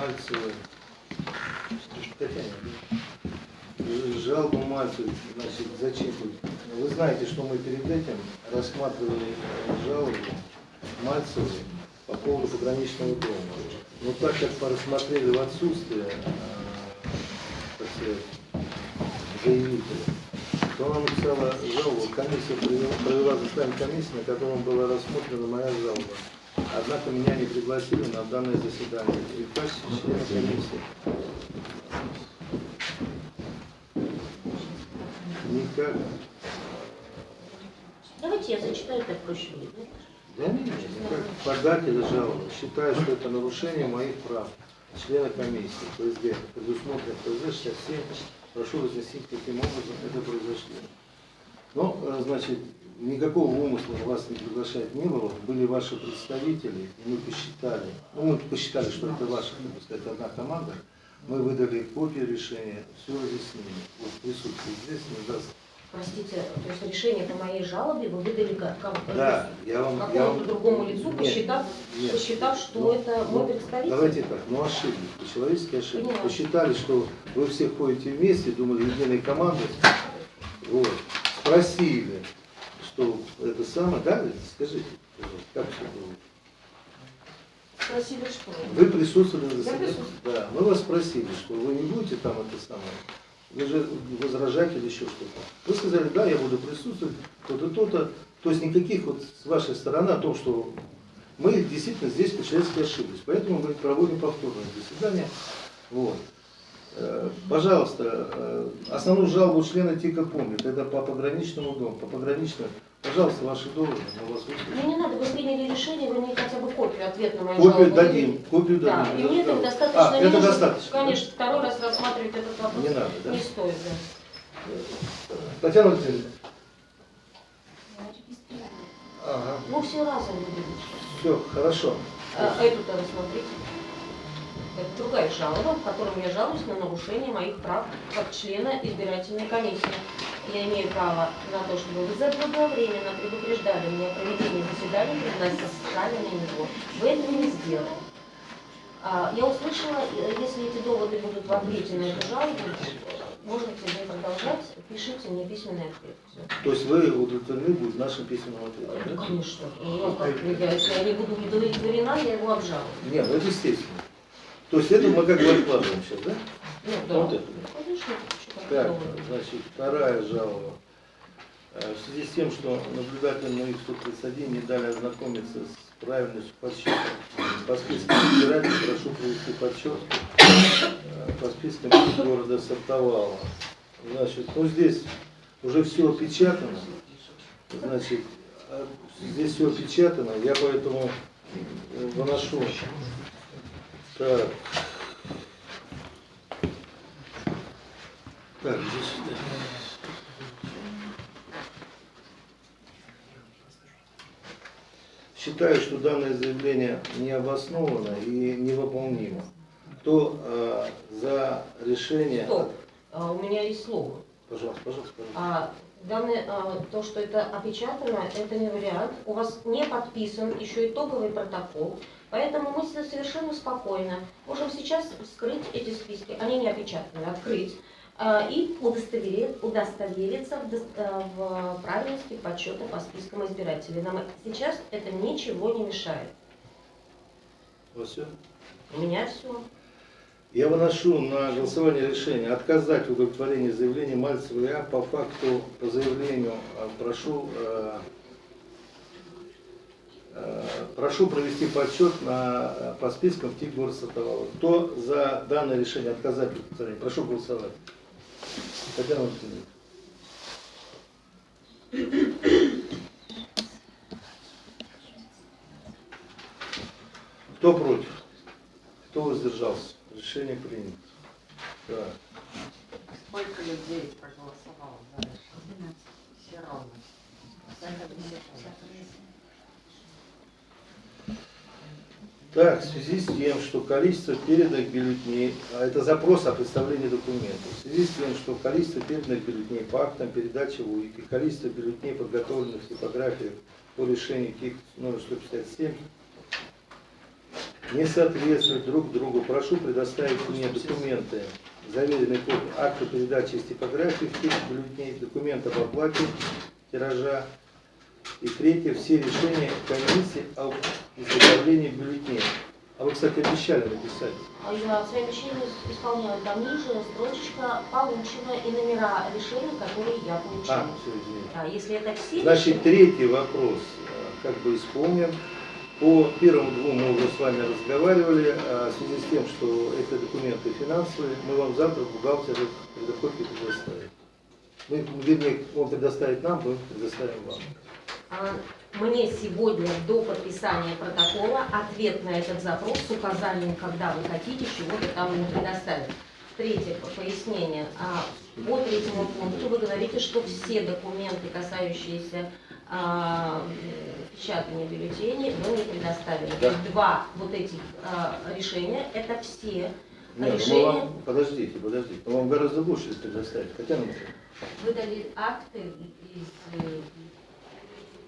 Мальцевой. Татьяна, Мальцевой, значит, зачем? Вы знаете, что мы перед этим рассматривали жалобу Мальцевой по поводу пограничного дома. Но так как рассмотрели в отсутствие, э, заявителя, то она написала жалобу, комиссия провела, провела заседание комиссии, на котором была рассмотрена моя жалоба. Однако меня не пригласили на данное заседание. И в качестве члена комиссии. Никак. Давайте я зачитаю, так проще будет. да? Нет, никак. Податель жалобы. Считаю, что это нарушение моих прав. Члена комиссии ПСД, предусмотрено ПСД 67. Прошу разъяснить, каким образом это произошло. Ну, э, значит, никакого умысла вас не приглашать не было. Были ваши представители, и мы посчитали, ну, мы посчитали, что это ваша, так сказать, одна команда. Мы выдали копию решения, все разъяснили. Вот присутствие здесь не даст. Простите, то есть решение по моей жалобе вы выдали как, Да, я вам... какому-то вам- другому лицу, Нет, посчитав, нет. посчитав, что Ну, это ну, мой представитель? Давайте так, ну ошиблись, по-человечески ошиблись. Поняла. Посчитали, что вы все ходите вместе, думали, единой командой. Вот. Спросили, что это самое, да, скажите, как все было? Спросили, что? Вы присутствовали на заседании? Да, мы вас спросили, что вы не будете там это самое, вы же возражать или еще что-то. Вы сказали, да, я буду присутствовать, то-то, то-то. То есть никаких вот с вашей стороны о том, что мы действительно здесь по-человечески ошиблись. Поэтому мы проводим повторное заседание. Вот. Э, Пожалуйста, э, основную жалобу члены ТИКа помнят. Это по пограничному дому, по пограничному. Пожалуйста, ваши доводы, мы вас выслушаем. Мне не надо, вы приняли решение, вы мне хотя бы копию, ответ на мою Копию жалобу. дадим, копию Да, дадим. и мне этого достаточно А, не это нужно. достаточно. да? Конечно, второй раз рассматривать этот вопрос Не надо, да? не стоит, да. Татьяна Валентиновна. Ага. Ну, все разом. Все, хорошо. А, эту-то рассмотрите. Это другая жалоба, в которой я жалуюсь на нарушение моих прав как члена избирательной комиссии. Я имею право на то, чтобы вы заблаговременно предупреждали меня о проведении заседания, приносили на него. Вы этого не сделали. А, Я услышала, если эти доводы будут в ответе на эту жалобу, можете вы продолжать, пишите мне письменный ответ. То есть вы удовлетворены будут нашим письменным ответом? Ну, да? конечно. Ну, как, я, если я не буду удовлетворена, я его обжалую. Нет, ну это естественно. То есть это мы как бы откладываем сейчас, да? Ну, да. Вот это. Как Так, значит, вторая жалоба. Э, В связи с тем, что наблюдателям моих 131 не дали ознакомиться с правильностью подсчета по спискам избирателей, прошу провести подсчет э, по спискам города Сартовала. Значит, ну здесь уже все опечатано. Значит, э, здесь все опечатано, я поэтому выношу. Так. Так, здесь. Считаю, что данное заявление не обосновано и невыполнимо. Кто э, за решение... Стоп. А, у меня есть слово. Пожалуйста, пожалуйста, пожалуйста. А, данное, а, то, что это опечатано, это не вариант. У вас не подписан еще итоговый протокол. Поэтому мы со- совершенно спокойно можем сейчас вскрыть эти списки. Они не опечатаны, открыть. а, И удостоверить, удостовериться в, в правильности подсчета по спискам избирателей. Нам сейчас это ничего не мешает. Вот все. У меня все. Я выношу на голосование решение отказать в удовлетворении заявления Мальцева Я по факту, по заявлению э, прошу, э, э, прошу провести подсчет на, э, по спискам ТИК город Сатовала. Кто за данное решение отказать в? Прошу голосовать. Татьяна Валентиновна. Кто против? Кто воздержался? Решение принято. Так. Сколько людей проголосовало за решение? Все равно. Так, в связи с тем, что количество переданных бюллетеней, а это запрос о представлении документов, в связи с тем, что количество переданных бюллетеней по актам передачи в УИК и количество бюллетеней, подготовленных в типографии по решению КИК номер 157, не соответствуют друг другу, прошу предоставить мне документы, заверенные копии акта передачи из типографии в текст бюллетеней, документ об оплате тиража. И третье, все решения комиссии об изготовлении бюллетеней. А вы, кстати, обещали написать. А Я свои обещания исполняю. Там ниже строчечка получена и номера решений, которые я получила. А, все, извините. Да, если это все Значит, третий вопрос э, как бы исполнен. По первым двум мы уже с вами разговаривали. а В связи с тем, что это документы финансовые, мы вам завтра бухгалтер копии предоставит. Мы, вернее, он предоставит нам, мы предоставим вам. А, Мне сегодня до подписания протокола ответ на этот запрос с указанием, когда вы хотите чего-то там предоставить. Третье по- пояснение. А, По третьему пункту вы говорите, что все документы, касающиеся а, печатания бюллетеней, вы не предоставили. Да. То есть Два вот этих а, решения, это все Нет, ну мы решения. вам, подождите, подождите, вам гораздо больше предоставить. Татьяна Михайловна, выдали акты из э,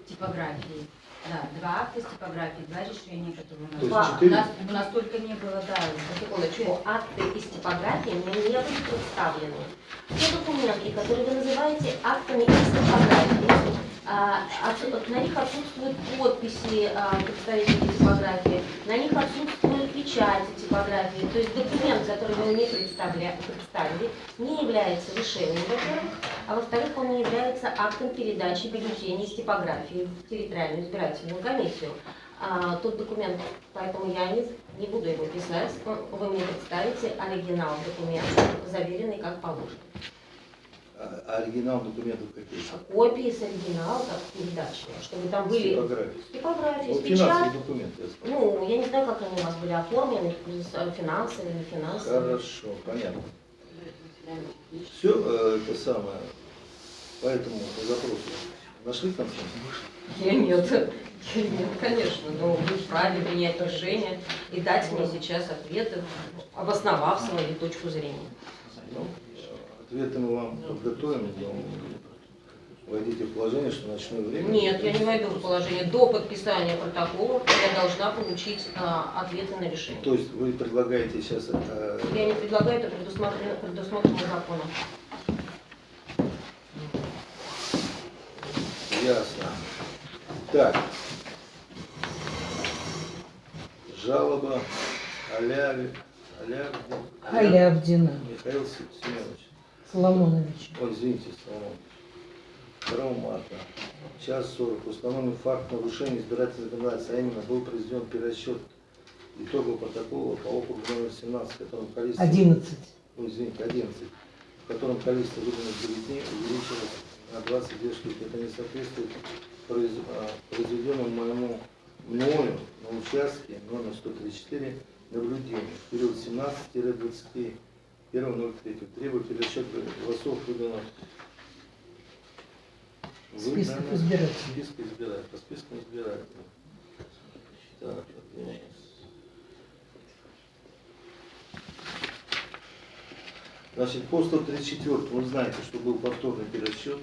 типографии. Да, два акта из типографии, два решения, которые у нас. Два. У нас, у нас только не было, да, Секундочку, акты из типографии мне не были представлены. Те документы, которые вы называете актами из типографии, на них отсутствуют подписи а, представителей типографии, на них отсутствуют печати типографии. То есть документ, который вы представля- представили, не является решением, во-первых, а во-вторых, он не является актом передачи бюллетеней из типографии в территориальную избирательную комиссию. А, тот документ, поэтому я не, не буду его писать. Вы мне представите оригинал документа, заверенный как положено. А- а оригинал документов какие? Копии с оригинала, как передачи, чтобы там были Типографии. типографии, Вот печать. финансовые документы. я сказал. Ну, я не знаю, как они у вас были оформлены, финансовые, не финансовые. Хорошо, понятно. Все это самое, поэтому по запросу нашли консенсус? Я нет. Я нет, конечно, но вы вправе принять решение и дать мне сейчас ответы, обосновав свою точку зрения. Ответы мы вам подготовим, но войдите в положение, что ночное время. Нет, я не войду в положение. До подписания протокола я должна получить а, ответы на решение. То есть вы предлагаете сейчас э, Я не предлагаю, это предусмотрено, предусмотрено законом. ясно. Так. Жалоба Аляви, Алявдин, Алявдина Михаил Семенович. Соломонович. Ой, извините, Соломон. 2 марта. Час 40. Установлен факт нарушения избирательного законодательства, а именно был произведен перерасчет итогов протокола по округу номер 17, в котором количество... 11. Ой, извините, 11, в котором количество выданных бюллетеней увеличилось на 22 штуки. Это не соответствует произ- а, произведенному моему мною на участке номер 134 наблюдению в период 17-20 1.03. Требую пересчет голосов выданных Списков выданных- избирателей. Списка избирателей. По спискам избирателей. Так, один. Значит, по 134 вы знаете, что был повторный пересчет.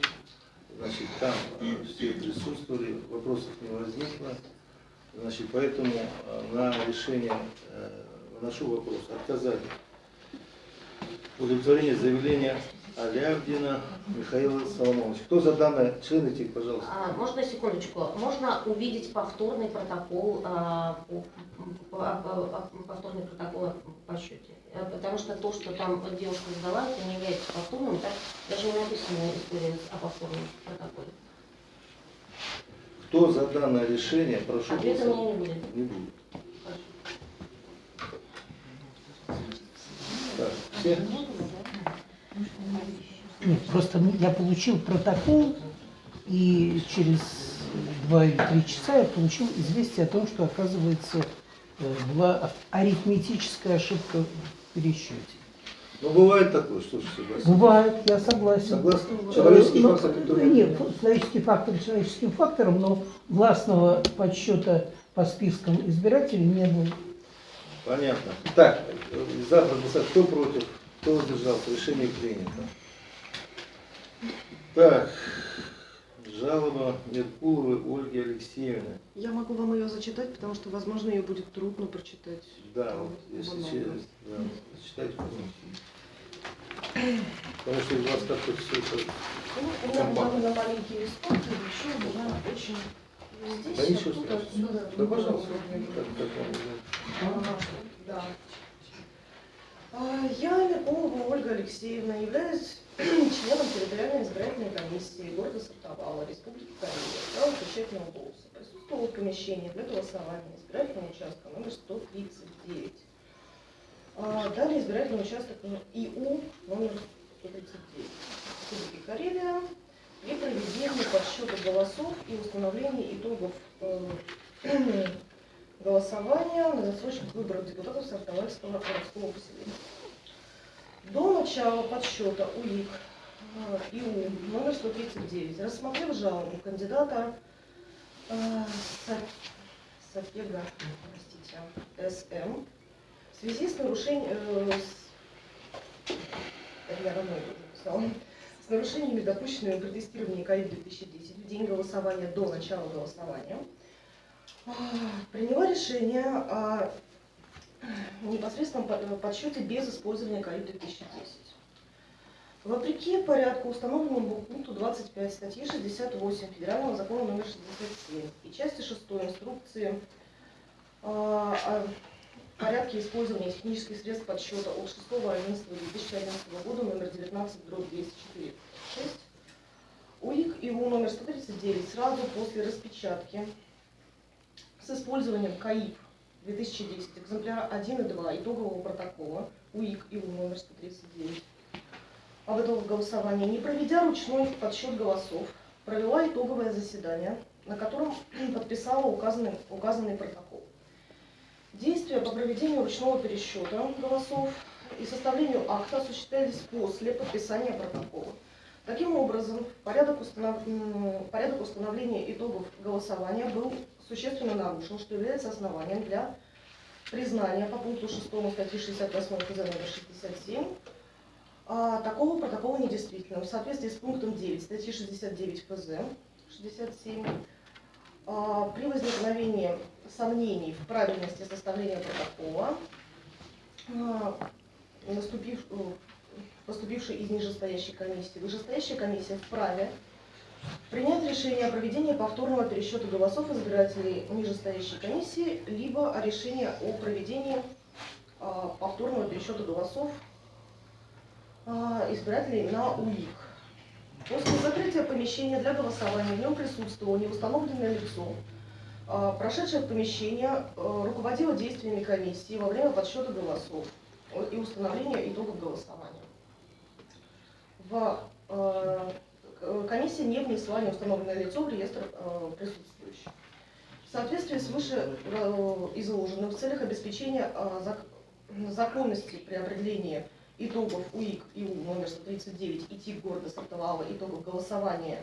Значит, там э, все присутствовали, вопросов не возникло. Значит, поэтому э, на решение э, выношу вопрос отказать удовлетворение заявления Алявдина Михаила Соломоновича. Кто за данное? Члены ТИК, пожалуйста. А, можно секундочку? Можно увидеть повторный протокол, а, по- по- по- по- повторный протокол о подсчете? Э, Потому что то, что там девушка сдала, это не является повторным, так даже не написано история о повторном протоколе. Кто за данное решение, прошу Ответа голосовать. не будет. Не будет. Так, все? Нет, просто я получил протокол, и через два или три часа я получил известие о том, что, оказывается, э, была арифметическая ошибка в пересчете. Ну, бывает такое, что согласен. Бывает, я согласен. Согласен? Э, Человеческий но- фактор, который- Нет, человеческий фактор человеческим фактором, но властного подсчета по спискам избирателей не было. Понятно. Так, э, за проголосовать. Кто против? Кто воздержался? Решение принято. Так, Жалоба Меркуловой Ольги Алексеевны. Я могу вам ее зачитать, потому что, возможно, ее будет трудно прочитать. Да, вот если через, да, читайте. Потому что у вас как-то все это... Ну, у меня довольно маленький листок, и еще меня очень... Здесь Да ничего откуда- страшного. откуда- Да, пожалуйста, как, как вам Да. А, Я, Меркулова Ольга Алексеевна, являюсь членом территориальной избирательной комиссии города Сартовала, Республики Карелия, право печатного голоса. Присутствовала в помещении для голосования избирательного участка номер 139. А, Далее избирательный участок номер ИУ номер 139 Республики Карелия при проведении подсчета голосов и установлении итогов э, голосования на засрочных выборах депутатов Сартовальского городского поселения. До начала подсчета УИК э, ИУ номер 139, рассмотрев жалобу кандидата э, Са- Сапега, СМ, в связи с нарушением, э, с- с нарушениями, допущенными при тестировании КАИ-2010 в день голосования до начала голосования, приняла решение о непосредственном по- подсчете без использования КАИ-2010. Вопреки порядку, установленному пункту 25 статьи 68 Федерального закона номер 67 и части 6 инструкции а, о порядке использования технических средств подсчета от 6.11.2011 года номер 19 дробь 204 6 УИК ИУ номер 139 сразу после распечатки с использованием КАИП 2010 экземпляра 1 и 2 итогового протокола УИК ИУ номер 139 об итогах голосования, не проведя ручной подсчет голосов, провела итоговое заседание, на котором подписала указанный, указанный протокол. Действия по проведению ручного пересчета голосов и составлению акта осуществлялись после подписания протокола. Таким образом, порядок, установ- порядок установления итогов голосования был существенно нарушен, что является основанием для признания по пункту 6 статьи 68 ФЗ номер 67 а, такого протокола недействительным. В соответствии с пунктом 9 статьи 69 ФЗ 67 а, при возникновении сомнений в правильности составления протокола а, наступив, э, поступившей из нижестоящей комиссии, вышестоящая комиссия вправе принять решение о проведении повторного пересчета голосов избирателей нижестоящей комиссии, либо о решении о проведении а, повторного пересчета голосов а, избирателей на УИК. После закрытия помещения для голосования в нем присутствовало неустановленное лицо, а, прошедшее в помещение, руководило действиями комиссии во время подсчета голосов и установления итогов голосования. В, э, комиссия не внесла неустановленное лицо в реестр э, присутствующих. В соответствии с выше э, изложенным в целях обеспечения зак- законности при определении итогов УИК ИУ номер 139 и ТИК города Сартовала итогов голосования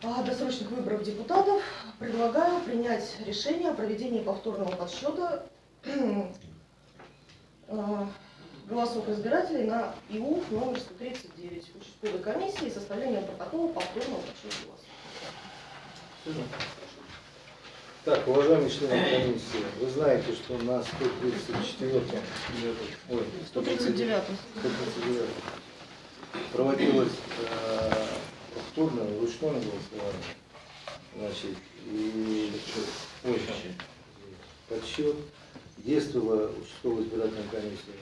досрочных выборов депутатов предлагаю принять решение о проведении повторного подсчета голосов избирателей на ИУ номер 139 участковой комиссии и составлением протокола повторного подсчета голосов. Так, уважаемые члены комиссии, вы знаете, что на 134 ой, 139. 139 проводилось э, повторное ручное голосование. Значит, и ой, подсчет действовала участковая избирательная комиссия.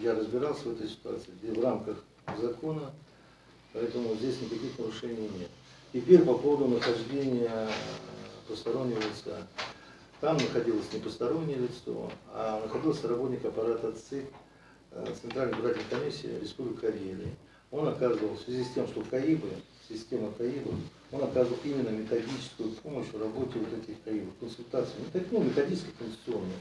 Я разбирался в этой ситуации в рамках закона, поэтому здесь никаких нарушений нет. Теперь по поводу нахождения постороннего лица. Там находилось не постороннее лицо, а находился работник аппарата ЦИК, э, Центральной избирательной комиссии Республики Карелия. Он оказывал, в связи с тем, что КАИБы, система КАИБов, он оказывал именно методическую помощь в работе вот этих КАИБов, консультацию, не так, ну, методически конституционную.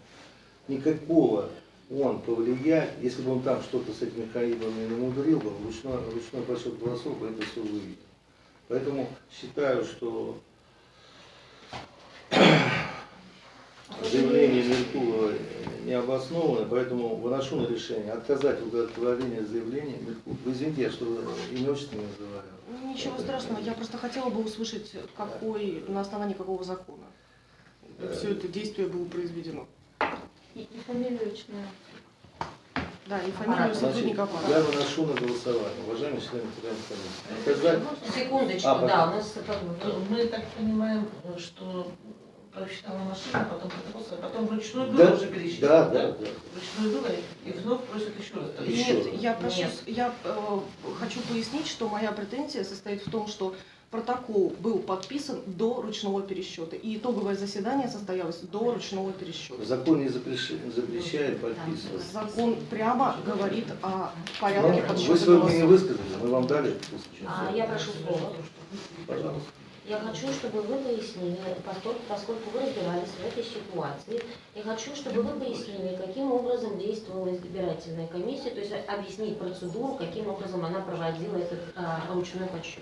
Никакого он повлиять, если бы он там что-то с этими КАИБами намудрил бы, ручной, ручной подсчет голосов бы это все увидел. Поэтому считаю, что заявление Меркулова не обосновано, поэтому выношу на решение отказать в удовлетворении заявления Меркулова. Вы извините, я что имя отчество не называю. Ничего страшного, я просто хотела бы услышать, какой, на основании какого закона все это действие было произведено. И, и фамилию личную. Да, и фамилию Аппарат. сотрудника Значит, я аппарата. выношу на голосование. Уважаемые члены Федеральной комиссии. Оказать Секундочку, А, да, у нас как бы... Мы так понимаем, что просчитала машина, потом протокол, а потом вручную было Да, уже пересчитать. да, да, да. Вручную было, и вновь просят еще раз. Еще Нет, раз. я прошу, Нет. с- я э, хочу пояснить, что моя претензия состоит в том, что протокол был подписан до ручного пересчета, и итоговое заседание состоялось до ручного пересчета. закон не запрещает, запрещает подписывать. Закон прямо говорит о порядке Ну, вы подсчета свое мнение голосов. высказали, мы вам дали. А, я прошу слова. Пожалуйста. Я хочу, чтобы вы пояснили, поскольку, поскольку вы разбирались в этой ситуации, я хочу, чтобы вы пояснили, каким образом действовала избирательная комиссия, то есть объяснить процедуру, каким образом она проводила этот а, ручной подсчет.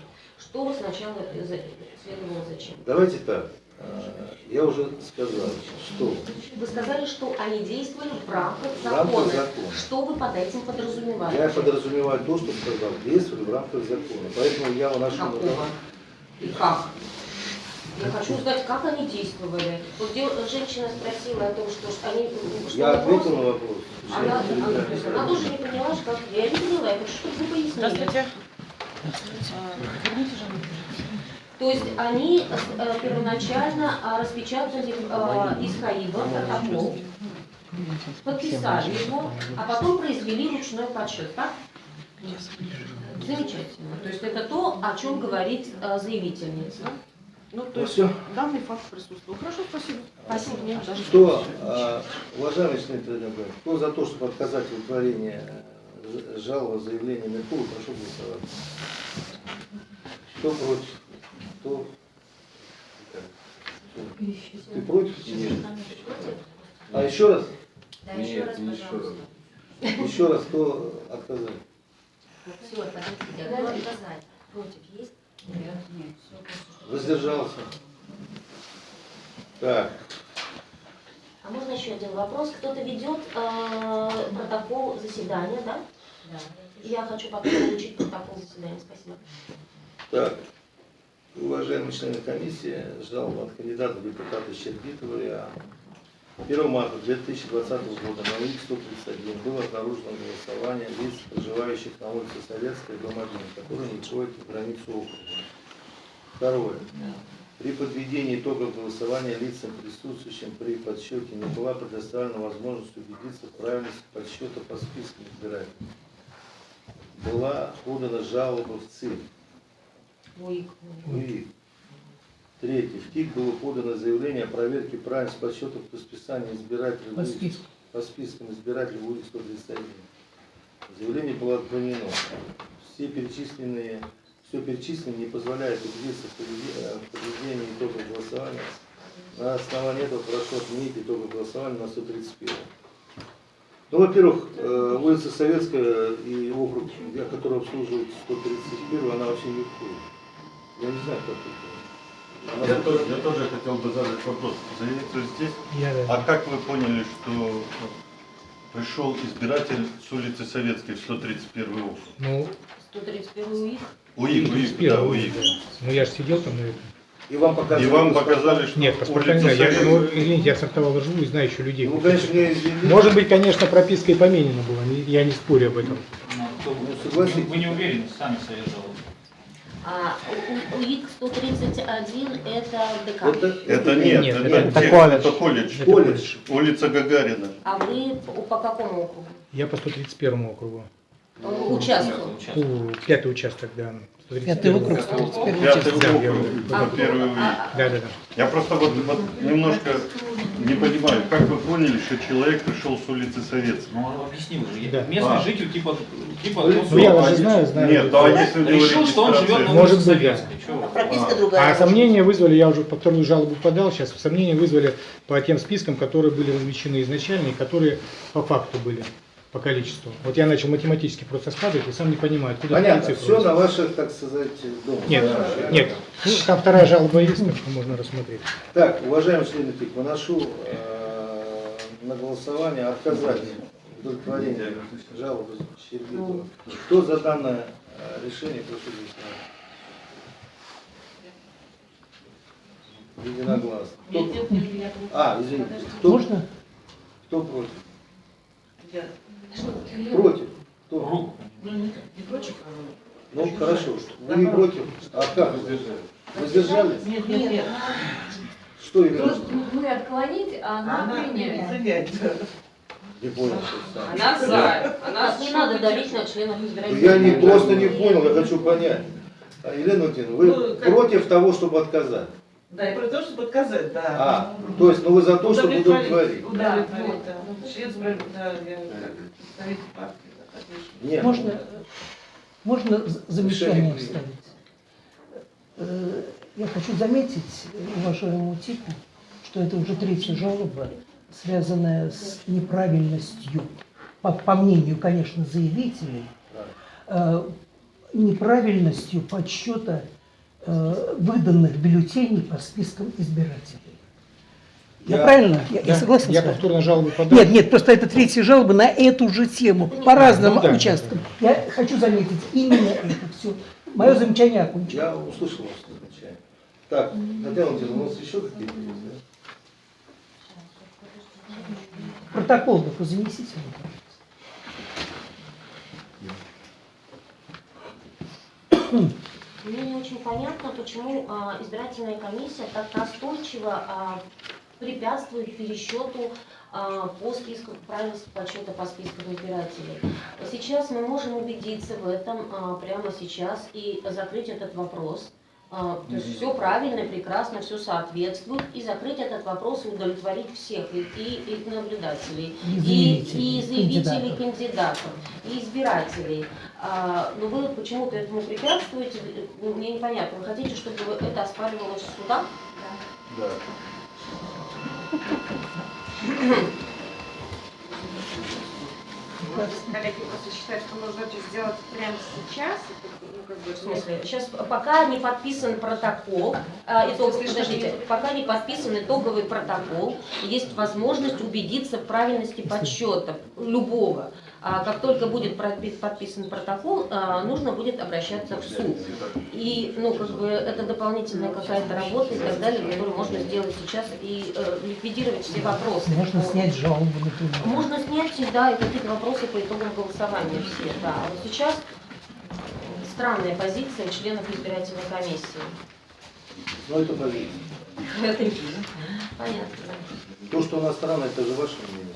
Что сначала следовало зачем? Давайте так. А, Я уже сказал, что Вы сказали, что они действовали в рамках в рамках закона. закона. Что вы под этим подразумеваете? Я подразумеваю то, что сказал, действовали в рамках закона. Поэтому я выношу на Какого? И как? Я хочу узнать, как они действовали. Вот где женщина спросила о том, что они... Что Я ответил на вопрос. Она, она, она тоже не поняла, что. Я не поняла, я хочу, чтобы вы пояснили. Здравствуйте. То есть они э, первоначально э, распечатали э, из КАИБа протокол, подписали его, а потом произвели ручной подсчет, так? Замечательно. То есть это то, о чем говорит э, заявительница. Ну, то есть всё. данный факт присутствовал. Хорошо, спасибо. Спасибо. Нет, даже Кто, а, Федеральной комиссии, кто за то, чтобы отказать в удовлетворении ж- жалобы заявления Меркура, прошу голосовать. Кто против? Кто? Ты против? Нет. А еще раз? Да, еще раз, пожалуйста. Еще раз, кто отказал? Все, подождите, а кто отказать? Против есть? Нет, нет. Воздержался. Так, А можно еще один вопрос? Кто-то ведет э, протокол заседания, да? Да. Я хочу потом получить протокол заседания. Спасибо. так. Уважаемые члены комиссии, жалоба от кандидата в депутаты Щербитова ИА. 1 марта 2020 года на УИК 131 было обнаружено голосование лиц, проживающих на улице Советская, дом 1, которые не входят в границу округа. Второе. При подведении итогов голосования лицам, присутствующим при подсчете, не была предоставлена возможность убедиться в правильности подсчета по спискам избирателей. Была подана жалоба в ЦИК. Ой, УИК. Третье. В ТИК было подано заявление о проверке правильности подсчетов по списанию избирателей По УИК- списку. по спискам избирателей УИК 131. Заявление было отклонено. Все перечисленные, все перечисленное не позволяет убедиться в в подведении итогов голосования. На основании этого прошу отменить итоги голосования на 131. Ну, во-первых, э, улица Советская и округ, я который обслуживает 131, она вообще не входит. Я не знаю, как это. Она Я тоже, я тоже хотел бы задать вопрос. Заявитель здесь. Я, А как вы поняли, что пришел избиратель с улицы Советской в 131 округ? Ну, 131 УИК. УИК, УИК, да, УИК. ну я же сидел там, наверное. И вам показали. И вам показали, что Нет, паспорта не знаю. Я, ну, извините, я сортовал живу и знаю еще людей. Ну, конечно, мне извините. Может быть, конечно, прописка и поменена была, я не спорю об этом. Ну, Вы согласитесь. вы не уверены, сами жалобы. А УИК 131 это ДК. Это, Это нет, Нет, это, это колледж. это колледж. Это колледж. Улица Гагарина. А вы по, по какому округу? Я по 131 округу. Участку. Пятый участок, да. 131. Пятый округ, 131 Пятый. Да, округ, А, это первый а- Да, да, да. Я просто вот, вот немножко не понимаю, как вы поняли, что человек пришел с улицы Советской? Ну, объясни уже. Я- Да. Местный А. житель типа... типа Ну, я вас же знаю, знаю. Нет, а если него Решил, что он живет на регистрация? Может улице быть, да. Советской. Чего? прописка А. другая. А сомнения вызвали, я уже по вторую жалобу подал сейчас, сомнения вызвали по тем спискам, которые были размещены изначально и которые по факту были, по количеству. Вот я начал математически просто складывать, и сам не понимаю, откуда Понятно, все на ваших, так сказать, дом. Нет, да, нет. Ну, там вторая жалоба есть, так можно рассмотреть. Так, уважаемый члены ТИК, выношу э, на голосование отказать удовлетворение жалобы Щербитова. Кто за данное э, решение, прошу голосовать. Единогласно. Кто... А, извините. Кто... Можно? Кто против? Я. Против. Кто? Руку. Ну, не, против, а... Ну, хорошо. Вы не против? А как? Воздержались? Нет, нет, нет. Что, Ирина? Просто мы отклонить, а она принять. принять. Не понял. Она за. Она не надо давить на членов Ну, избирательной Я не просто не понял, я хочу понять. А, Елена Валентиновна, вы Ну, как- против того, чтобы отказать? Да, и про то, чтобы отказать, да. А, то есть, ну вы за то, чтобы удовлетворить? Удовлетворить, да. Член избиратель, да, я как представитель партии. Нет. Можно, можно з- замечание вставить? Э, Я хочу заметить уважаемому Тику, что это уже третья жалоба, связанная с неправильностью, по, по мнению, конечно, заявителей, э, неправильностью подсчета э, выданных бюллетеней по спискам избирателей. Я, Я- правильно? Я, я Да, согласен Я с вами? повторно жалобу подал. Нет, нет, просто это третья жалоба на эту же тему, по разным Ну да, участкам. Я хочу заметить именно это все. Мое замечание окончено. Я услышал ваше замечание. Так, Татьяна Валентиновна, у нас еще какие-то есть, да? Протокол только занесите. пожалуйста. Мне не очень понятно, почему а, избирательная комиссия так настойчиво а, препятствует пересчету а, по списку правильности подсчета по спискам избирателей. Сейчас мы можем убедиться в этом а, прямо сейчас и закрыть этот вопрос. А, то есть все правильно, прекрасно, все соответствует, и закрыть этот вопрос и удовлетворить всех, и, и- и наблюдателей, И и, заявителей, и заявителей кандидатов. кандидатов, и избирателей. А, но вы почему-то этому препятствуете, мне непонятно. Вы хотите, чтобы это оспаривалось в судах? Да. Коллеги просто считают, что нужно это сделать прямо сейчас. Ну, как бы, В смысле, сейчас пока не подписан протокол, а, итог- подождите, пока не подписан итоговый протокол, есть возможность убедиться в правильности подсчета любого. А как только будет подписан протокол, а, нужно будет обращаться в суд. И, ну, как бы, это дополнительная какая-то работа и так далее, которую можно сделать сейчас и э, ликвидировать все вопросы. Можно по- снять жалобу, например. Можно снять всегда и какие-то вопросы по итогам голосования все, да. А вот сейчас странная позиция членов избирательной комиссии. Ну, это позиция. Это не понятно. То, что она странная, это же ваше мнение.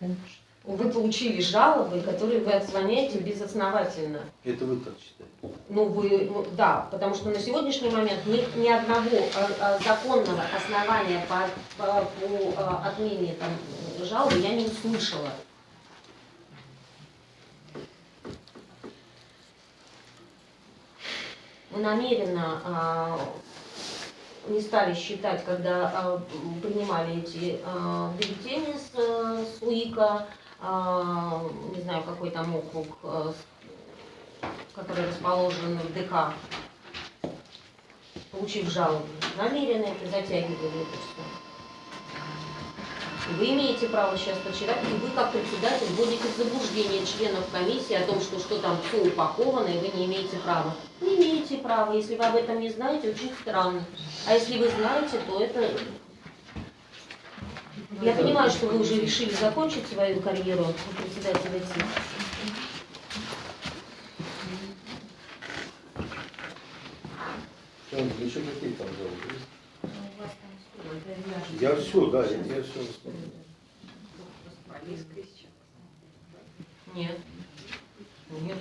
Вы получили жалобы, которые вы отклоняете безосновательно. Это вы так считаете. Ну, вы, ну, да, потому что на сегодняшний момент ни, ни одного а, а, законного основания по, по, по, а, отмене там, жалобы я не услышала. Мы намеренно а, не стали считать, когда а, принимали эти а, бюллетени с, э, с УИКа, а, не знаю, какой там округ, который расположен в ДК, получив жалобу. Намеренно это затягивали это все. Вы имеете право сейчас почитать, и вы как председатель вводите в заблуждение членов комиссии о том, что что там все упаковано, и вы не имеете права. Не имеете права, если вы об этом не знаете, очень странно. А если вы знаете, то это... Я понимаю, что вы уже решили закончить свою карьеру председателя ТИК. Еще какие там жалобы? Я все, да, я, я все вспомнил. Нет. Нет.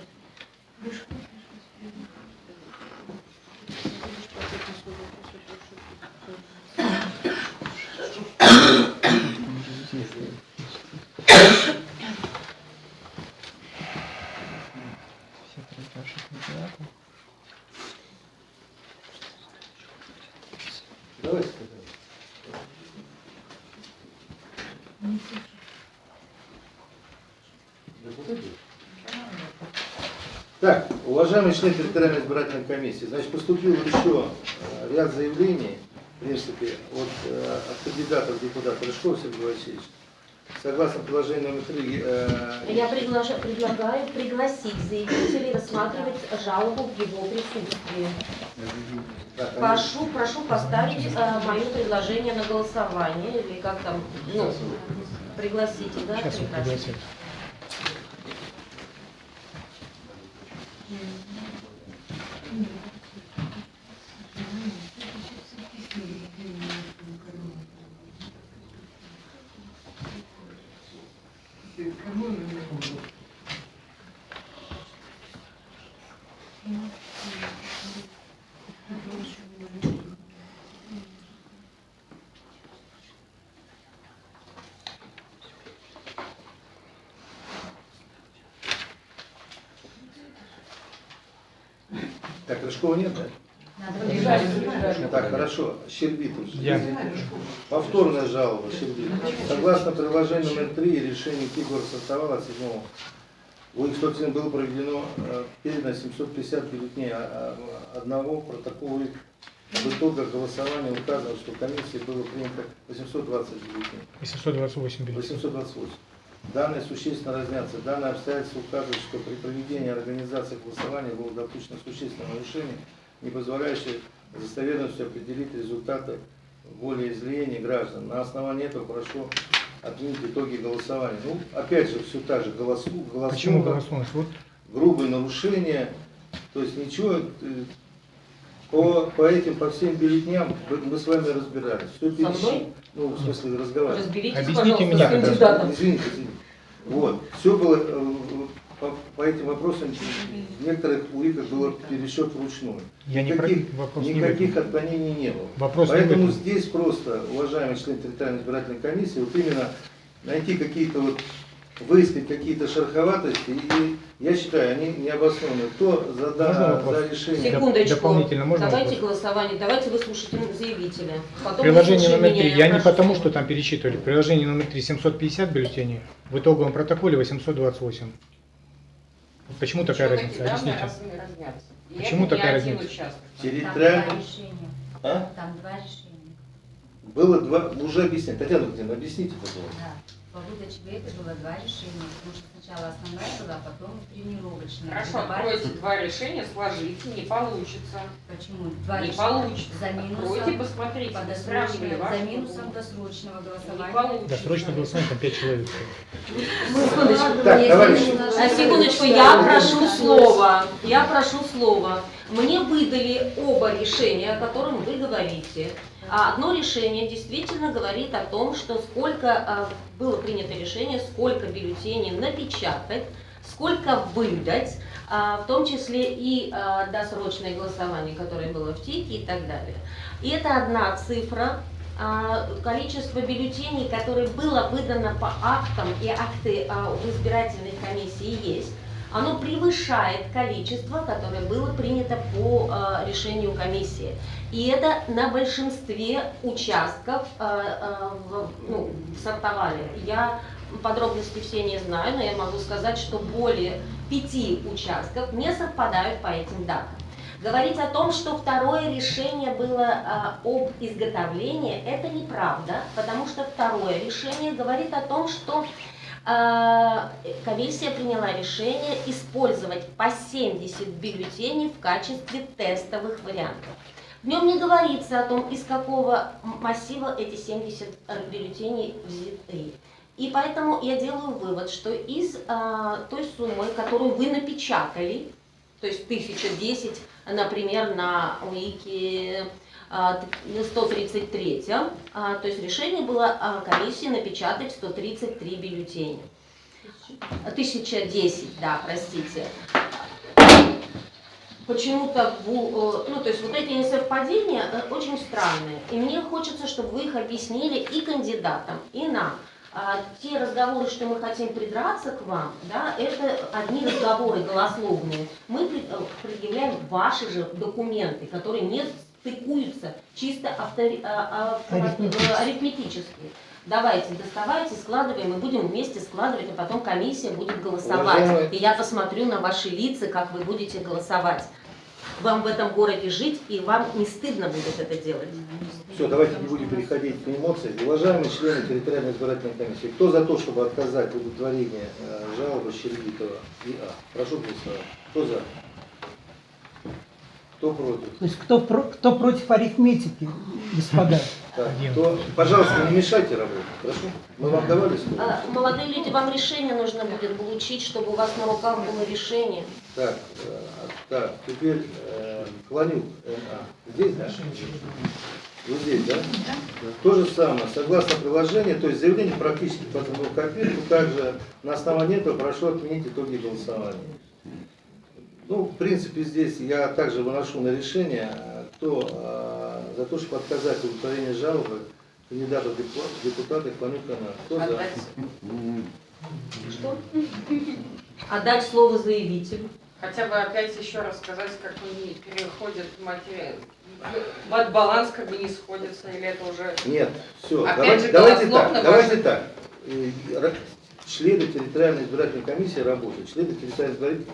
Давайте тогда. Да куда идет? Так, уважаемые члены территориальной избирательной комиссии, значит, поступил еще э, ряд заявлений, в принципе, от, э, от кандидатов депутата Рыжкова Сергея Васильевича. Согласно приложению номер три, э, Я приглаша- предлагаю пригласить заявителей рассматривать жалобу в его присутствии. они- Прошу, прошу поставить э, мое предложение на голосование, или как там, ну, пригласите, да? Сейчас пригласите. Так, Рыжкова нет, да? Так, хорошо. Щербитов. Я. Повторная жалоба, Щербитов. Согласно приложению номер 3 и решению Кигор Состава от 7 у их собственно было проведено э, передано 750 бюллетеней, а, а, одного протокола их в итогах голосования указано, что в комиссии было принято 820 бюллетеней. 828 бюллетеней. 828. Данные существенно разнятся. Данное обстоятельство указывает, что при проведении организации голосования было допущено существенное нарушение, не позволяющее достоверностью определить результаты волеизъявления граждан. На основании этого прошу отменить итоги голосования. Ну, опять же, все так же, голосу, Почему голосуем, голословность? Вот грубые нарушения, то есть ничего, э, по, по этим, по всем бюллетням мы с вами разбирались. Все Со мной? пересчит- Ну, в смысле, разговаривали. Разберитесь, Объясните пожалуйста, меня, с кандидатом. Извините, извините. Вот. Все было э, по, по этим вопросам в некоторых УИКах было пересчет вручную. я не про Никаких, не никаких отклонений не было. Вопрос не Поэтому этом. здесь просто, уважаемый член территориальной избирательной комиссии, вот именно найти какие-то вот выискать какие-то шероховатости, и я считаю, они необоснованные. Кто за, да- за решение? Секундочку. дополнительно можно Давайте вопрос? голосование, давайте выслушайте заявителя. Потом Приложение номер 3. Я не потому, что там перечитывали. Приложение номер 3 750 бюллетеней, в итоговом протоколе 828. Вот Почему такая разница? Объясните. Почему такая разница? Там Территориальный... два решения. А? Там два решения. Было два, уже объяснять. Татьяна Владимировна, объясните, пожалуйста. Да. По выдаче вето было два решения, потому что сначала основная была, а потом тренировочная. Хорошо, Добавить- откройте два решения, сложите, не получится. Почему? Два Не решения. получится. За Откройте, минусом, посмотрите, по ваши за минусом досрочного Не голосования. получится. Досрочно голосование, там 5 человек. Секундочку. Так, не А, Секундочку, я прошу слова. Я прошу слова. Мне выдали оба решения, о котором вы говорите. А Одно решение действительно говорит о том, что сколько а, было принято решение, сколько бюллетеней напечатать, сколько выдать, а, в том числе и досрочное голосование, которое было в ТИКе и так далее. И это одна цифра, количество бюллетеней, которое было выдано по актам, и акты в избирательной комиссии есть, оно превышает количество, которое было принято по а, решению комиссии. И это на большинстве участков а, а, в- ну, сортовали. Я подробности все не знаю, но я могу сказать, что более пяти участков не совпадают по этим датам. Говорить о том, что второе решение было а, об изготовлении, это неправда, потому что второе решение говорит о том, что комиссия приняла решение использовать по 70 бюллетеней в качестве тестовых вариантов. В нем не говорится о том, из какого массива эти 70 бюллетеней взяты. И поэтому я делаю вывод, что из а, той суммы, которую вы напечатали, то есть 1010, например, на УИКе 133, а, то есть решение было а, комиссии напечатать 133 бюллетеня. 1010, да, простите. Почему-то, э, ну, то есть вот эти несовпадения э, очень странные. И мне хочется, чтобы вы их объяснили и кандидатам, и нам. А те разговоры, что мы хотим придраться к вам, да, это одни разговоры голословные. Мы э, предъявляем ваши же документы, которые не стыкуются чисто автори- а- а- Арифметически. э, арифметически. Давайте, доставайте, складываем, мы будем вместе складывать, а потом комиссия будет голосовать. Уважаемые- И я посмотрю на ваши лица, как вы будете голосовать. вам в этом городе жить, и вам не стыдно будет это делать. Все, давайте не будем переходить к эмоциям. Уважаемые члены территориальной избирательной комиссии, кто за то, чтобы отказать в удовлетворении э, жалобы Щербитова И.А.? Прошу голосовать. Кто за? Кто против? То есть кто, про- кто против арифметики, господа? Так, кто- Пожалуйста, не мешайте работать, хорошо? Мы вам давали слово? А, Молодые люди, вам решение нужно будет получить, чтобы у вас на руках было решение. Так, э, так, теперь э, Клонюк Н.А. Здесь, да? Вот здесь, да? То же самое, согласно приложению, то есть заявление практически по копирку, также на основании этого прошу отменить итоги голосования. Ну, в принципе, здесь я также выношу на решение, э, кто э, за то, чтобы отказать в удовлетворении жалобы кандидата в депу- в депутаты Клонюк Н.А. Кто за? Что? Отдать слово заявителю. Хотя бы опять еще раз сказать, как они переходят в материал. Вот баланс как бы не сходится, или это уже... Нет, все, Опять давайте, же, давайте так, давайте так. Члены территориальной избирательной комиссии работают, члены территориальной избирательной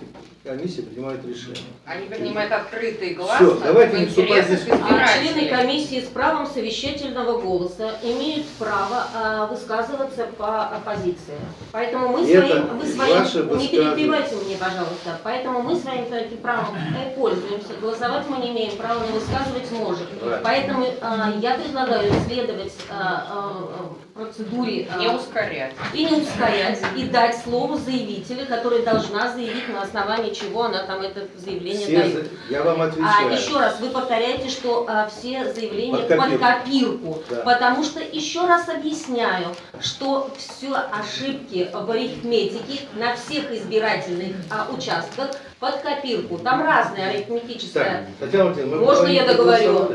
комиссии принимают решения. Они принимают открыто и гласно. Всё, давайте не вступать здесь в А члены комиссии с правом совещательного голоса имеют право а, высказываться по оппозиции. Поэтому мы Это своим, вы ваше своим, не перебивайте мне, пожалуйста. Поэтому мы своим таким правом э, пользуемся. Голосовать мы не имеем права, но высказывать можем. Правильно. Поэтому а, я предлагаю следовать а, процедуре а, Не ускорять. и не ускорять, и дать слово заявителю, который должна заявить, на основании чего она там это заявление Все дает. за- я вам А отвечаю. еще раз, вы повторяете, что а, все заявления Под под копирку. копирку. Да. Потому что, еще раз объясняю, что все ошибки в арифметике на всех избирательных а, участках под копирку. Там разная Так, арифметическая. Татьяна Владимировна, Можно я договорю?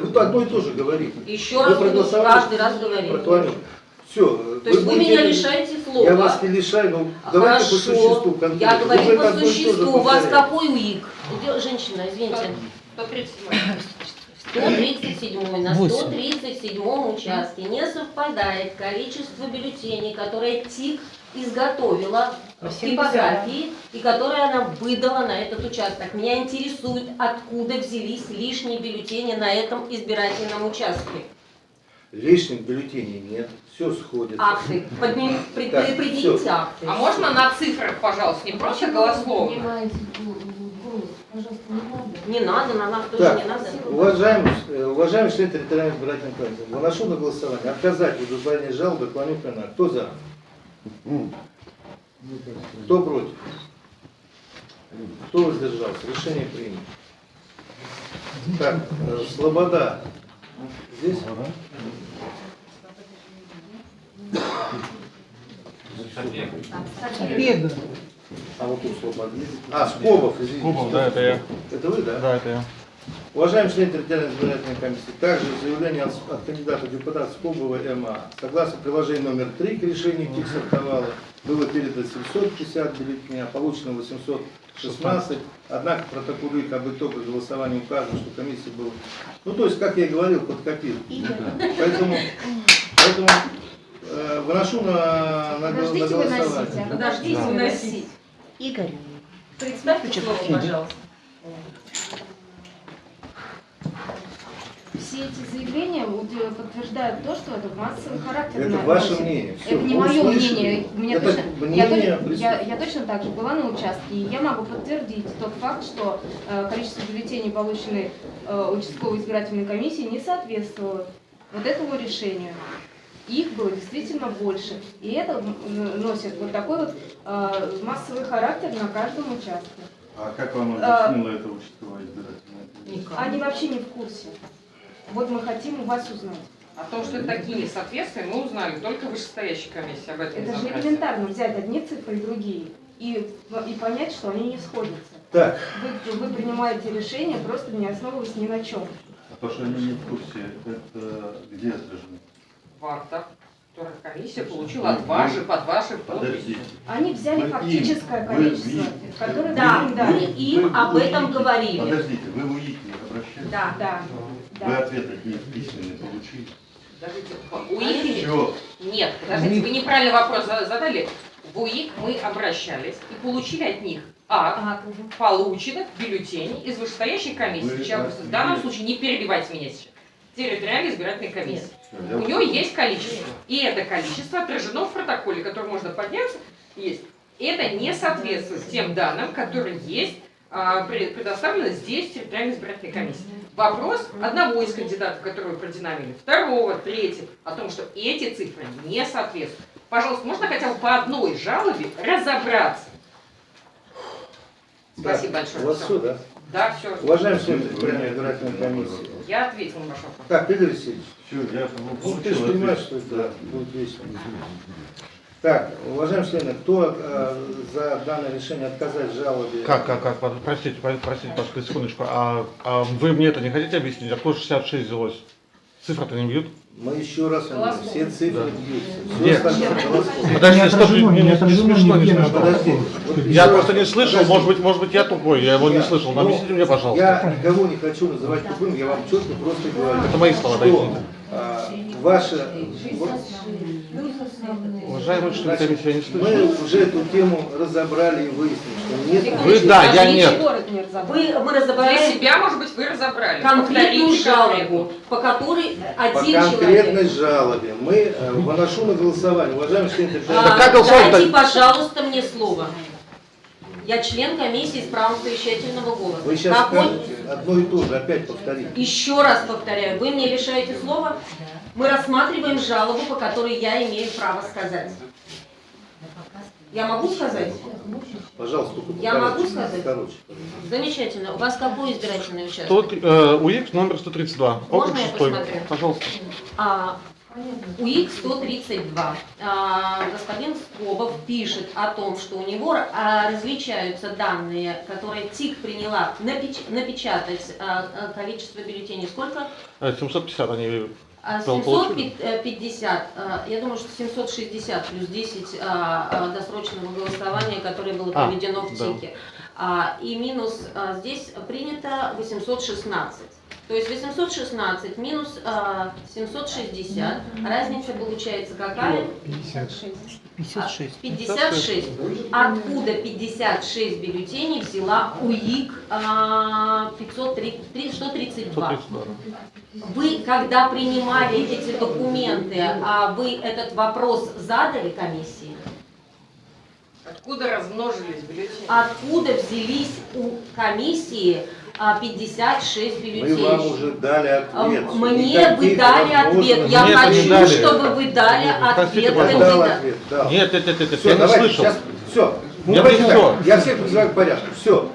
Вы то одно и то же говорите. Еще Вы раз проголосовали каждый раз Клонюк. Все. То есть вы меня лишаете слова. Я вас не лишаю, но давайте по существу Хорошо, конкретно. я говорю по существу. У вас какой УИК? Женщина, извините. 137. 137 на Восемь. 137 участке не совпадает количество бюллетеней, которые ТИК изготовила типографии и которые она выдала на этот участок. Меня интересует, откуда взялись лишние бюллетени на этом избирательном участке. Лишних бюллетеней нет, все сходит. Акты. Подним, пред- Так, предъявите всё. акты. А можно на цифрах, пожалуйста, не просто голословно? Не надо. Не надо, на нас тоже Так, не надо. уважаемый, э, уважаемый член территориальной избирательной комиссии, выношу на голосование отказать в удовлетворении жалобы Клонюк на Кто за? Кто против? Кто воздержался? Решение принято. Так, э, Слобода. Здесь? Бега. А вот тут Слобода. А, Скобов, извините. Скобов, да, это я. Это вы, да? Да, это я. Уважаемый член территориальной избирательной комиссии, также заявление от, от кандидата в депутат Скобова МА. Согласно приложению номер 3 к решению ТИК сортовала, было передано 750 бюллетеней, а получено 816. Однако в протоколе их об итогах голосования указано, что комиссия была... Ну, то есть, как я и говорил, под копирку. Поэтому, поэтому э, выношу на, на, на Подождите выносить, голосование. а? Подождите Да. выносить. Игорь, Представьте слово, пожалуйста. Все эти заявления э, подтверждают то, что это массовый характер. Это на- ваше носит. мнение. Всё, Это не мое мнение. Меня Это точно, мнение я, я, я точно так же была на участке, и я могу подтвердить тот факт, что э, количество бюллетеней, полученных э, участковой избирательной комиссией, не соответствовало вот этому решению. Их было действительно больше. И это носит вот такой вот э, массовый характер на каждом участке. А как вам А. объяснила это участковая избирательная комиссия? Они вообще не в курсе. Вот мы хотим у вас узнать. О том, что это такие несоответствия, мы узнали только вышестоящей комиссии об этом. Это же элементарно взять одни цифры и другие и, и понять, что они не сходятся. Так, Вы, вы принимаете решение, просто не основываясь ни на чем. А то, что они не в курсе, это где отражено? В актах, которые комиссия получила от вашей, под вашей подписью. Они взяли Вы им- фактическое вы количество, им- которое Да, им мы дали. им Вы об этом УИКе- говорили. Подождите, вы в УИК обращались? Да. Да, Вы ответ от них письменный получили? Подождите, в УИК Все. Нет, подождите, вы неправильный вопрос за- задали. В УИК мы обращались и получили от них акт Ага. полученных бюллетеней из вышестоящей комиссии. Вы- Сейчас, в данном случае не перебивайте меня сейчас. Территориальной избирательной комиссии. Я- У нее есть количество. И это количество отражено в протоколе, который можно подняться. Есть. Это не соответствует тем данным, которые есть а, пре- предоставлены здесь в территориальной избирательной комиссии. Вопрос одного из кандидатов, которого вы продинамили, второго, третьего, о том, что эти цифры не соответствуют. Пожалуйста, можно хотя бы по одной жалобе разобраться? Спасибо Так, большое. У вас все, да? Да, все. Уважаемый член территориальной избирательной комиссии. Я ответила на ваш вопрос. Так, Игорь Васильевич, Всё, я ну ты же понимаешь, что это будет весело. Так, уважаемые члены, кто э, за данное решение отказать в жалобе? Как, как, как, простите, простите, пожалуйста, секундочку, а, а вы мне это не хотите объяснить, откуда 66 взялось? Цифры-то не бьют? Мы еще раз говорим, все цифры бьются. Все Нет. остальное. Подожди, Не стоп, не, не смешно, не смешно. Подожди. вот Я просто раз. не слышал, Подожди. может быть, может быть, я тупой, я его не слышал, но Ну, объясните мне, пожалуйста. Я никого не хочу называть тупым, я вам четко просто говорю. Это мои слова, дайте. А, Ваша... Уважаемый член комиссии, я не мы слышал. уже эту тему разобрали и выяснили, что нет... Вы да, я нет. разобрали. Вы, мы Для разобрали себя, может быть, вы разобрали. конкретную жалобу, по которой По один конкретной человек. жалобе мы э, выношу на голосование. Уважаемый член А, голосовать-то? дайте, пожалуйста, мне слово. Я член комиссии с правом совещательного голоса. Вы сейчас Какой- скажете одно и то же, опять повторите. Еще раз повторяю, вы мне лишаете слова. Мы рассматриваем жалобу, по которой я имею право сказать. Я могу сказать? Пожалуйста, только Я могу сказать? покороче. Замечательно. У вас какой избирательный участок? Тут э, УИК номер 132, округ Можно я 6. посмотрю? Пожалуйста. А, УИК 132. А, господин Скобов пишет о том, что у него а, различаются данные, которые ТИК приняла напеч- напечатать а, а, количество бюллетеней. Сколько? Э, 750 они А, Пол- получили? 750, а, я думаю, что 760 плюс 10 а, а, досрочного голосования, которое было А, проведено в да. ТИКе. А, И минус а, здесь принято 816. То есть 816 минус а, 760, разница получается какая? 56. 56. Откуда 56 бюллетеней взяла УИК а, 503 3- 132? 132. Вы, когда принимали эти документы, а вы этот вопрос задали комиссии? Откуда размножились бюллетени? Откуда взялись у комиссии а, 56 Мы бюллетеней? вам уже дали А, ответ. Мне вы дали ответ. Я Мне это не хочу, дали. чтобы вы дали Нет, ответ Я дал ответ, дал. Нет, нет, нет, нет, Все, я не давайте, слышал. сейчас, все. Я не всё. Я всех призываю к порядку, все.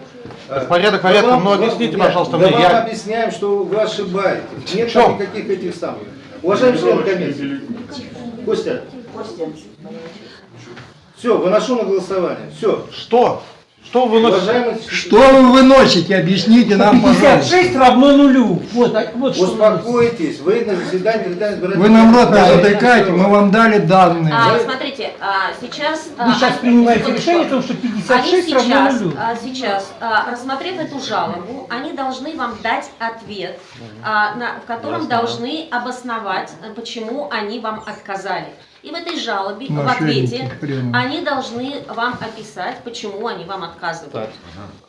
Порядок порядком, но объясните, пожалуйста, да мне. вам Я... объясняем, что вы ошибаетесь. Нет там никаких этих самых. Уважаемый член комиссии. Костя. Все, выношу на голосование. Все. Что? Что вы носите? Что вы выносите? Объясните нам, пожалуйста. 56 равно нулю. Вот, а- вот. Успокойтесь, вы на заседании Вы нам рот не затыкайте, мы вам дали данные. А, смотрите, а, сейчас... а, Вы сейчас а, принимаете решение о том, что Они 56 равно сейчас, нулю. а, сейчас а, рассмотрев эту жалобу, они должны вам дать ответ, а, на- в котором должны обосновать, а, почему они вам отказали. И в этой жалобе, в ответе, они должны вам описать, почему они вам отказывают. Так.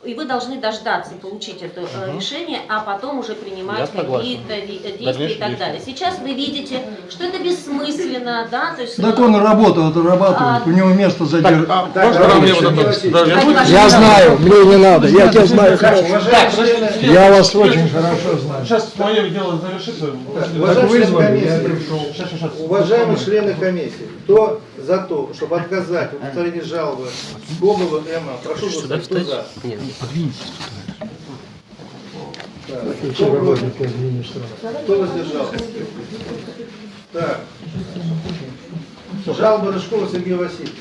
И вы должны дождаться, получить это э, решение, а потом уже принимать какие-то э, действия и Дальнейшие так действия. далее. Сейчас вы видите, что это бессмысленно, да, то есть... Так он работу отрабатывает, у него место задержано. А, Так. Да, я знаю, мне не надо, я тебя знаю Так, хорошо. Я вас очень хорошо знаю. Сейчас мое дело завершится. Уважаемые члены комиссии, Комиссии, кто за то, чтобы отказать в удовлетворении жалобы Скобова Эмма, прошу голосовать, кто за? Так, Кто против? Кто воздержался? Так. Жалоба Рыжкова Сергея Васильевича.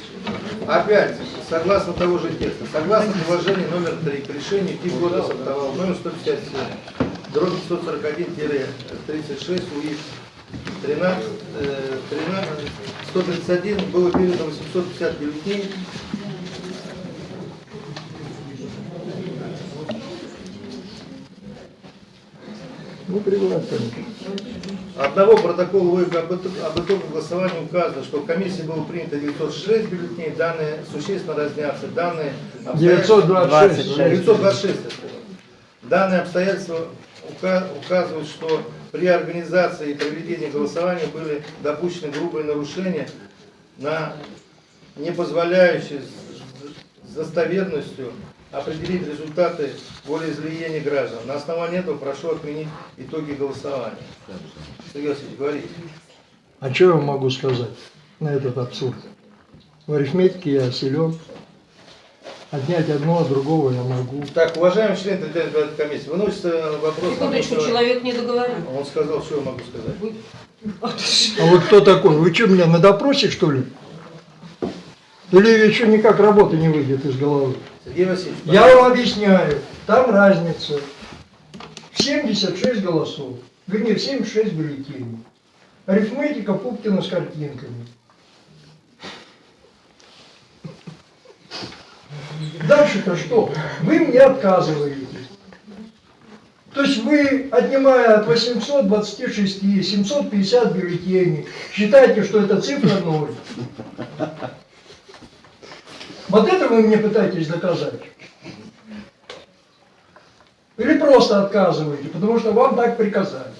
Опять, согласно того же текста, согласно положению номер 3 к решению ТИП Кодекса ПТВ номер 157, дробь 141-36 УИФ 13, э, 13, 131 было передано 850 бюллетеней. Ну, пригласим. Одного протокола ОИК об итог- об итоге голосования указано, что в комиссии было принято 906 бюллетеней, данные существенно разнятся. Данные обстоятельства- 926. 926. я сказал. Данные обстоятельства ука- указывают, что при организации и проведении голосования были допущены грубые нарушения на не позволяющие с достоверностью определить результаты волеизъявления граждан. На основании этого прошу отменить итоги голосования. Сергей Васильевич, говорите. А что я могу сказать на этот абсурд? В арифметике я силен. Отнять одно от другого я могу. Так, уважаемый член комиссии, выносится вопрос... Секундочку, что- человек не договорил. Он сказал, что я могу сказать. А вот кто такой? Вы что, меня на допросе, что ли? Или еще никак работа не выйдет из головы? Сергей Васильевич, Я вам объясняю, там разница. В 76 голосов, вернее, в 76 бюллетеней. Арифметика Пупкина с картинками. Дальше-то что? Вы мне отказываете. То есть вы, отнимая от 826 750 бюллетеней, считаете, что это цифра ноль. Вот это вы мне пытаетесь доказать. Или просто отказываете, потому что вам так приказали.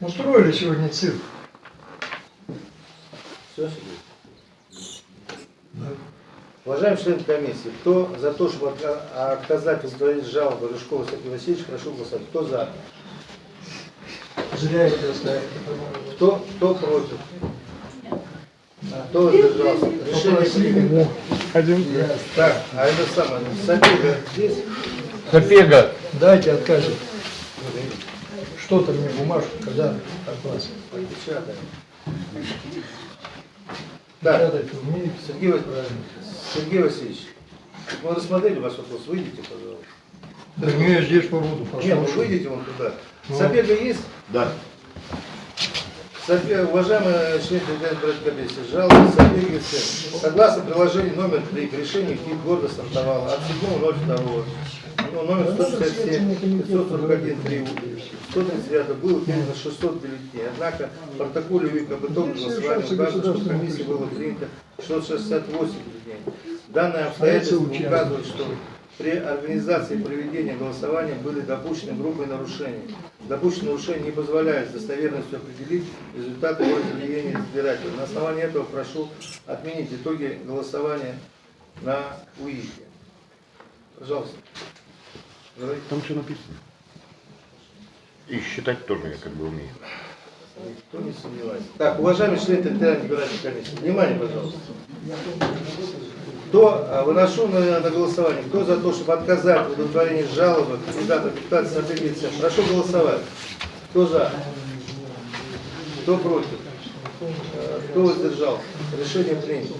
Устроили сегодня цирк. Все, Уважаемый член комиссии, кто за то, чтобы отка- отказать в удовлетворении жалобы Рыжкова Сергея Васильевича, прошу голосовать. Кто за? Оставили. Кто, кто против? Кто воздержался? Решение. Один. Так, а это самое, Сапега здесь? Сапега. Дайте откажет. Что-то мне бумажку, когда от вас. Умеете? Сергей, Ва- Сергей Васильевич, мы рассмотрели ваш вопрос, выйдите, пожалуйста. Да не, я здесь побуду, Нет, вы послушаю. выйдите вон туда. Ну. Сапега есть? Да. Сапе- Уважаемые члены избирательной комиссии, жалоба Сапеги. Согласно приложению номер 3 к решению КИП города стартовало от 7.02, ну, номер 167, 541, 3, 139 было передано 600 бюллетеней. Однако в протоколе УИК об итоге голосования указано, что в комиссии было принято 668 бюллетеней. Данное обстоятельство указывает, что при организации и проведении голосования были допущены грубые нарушения. Допущенные нарушения не позволяют с достоверностью определить результаты волеизъявления избирателя. На основании этого прошу отменить итоги голосования на УИКе. Пожалуйста. Там все написано. И считать тоже я как бы умею. Никто не сомневается. Так, уважаемые члены территориальной избирательной комиссии, внимание, пожалуйста. Кто, а, выношу на, на голосование, кто за то, чтобы отказать в удовлетворении жалобы кандидата депутата Сапегица, прошу голосовать. Кто за? Кто против? Э, Кто воздержался? Решение принято.